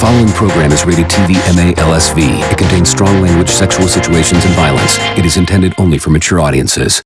following program is rated TV MA LSV. It contains strong language, sexual situations, and violence. It is intended only for mature audiences.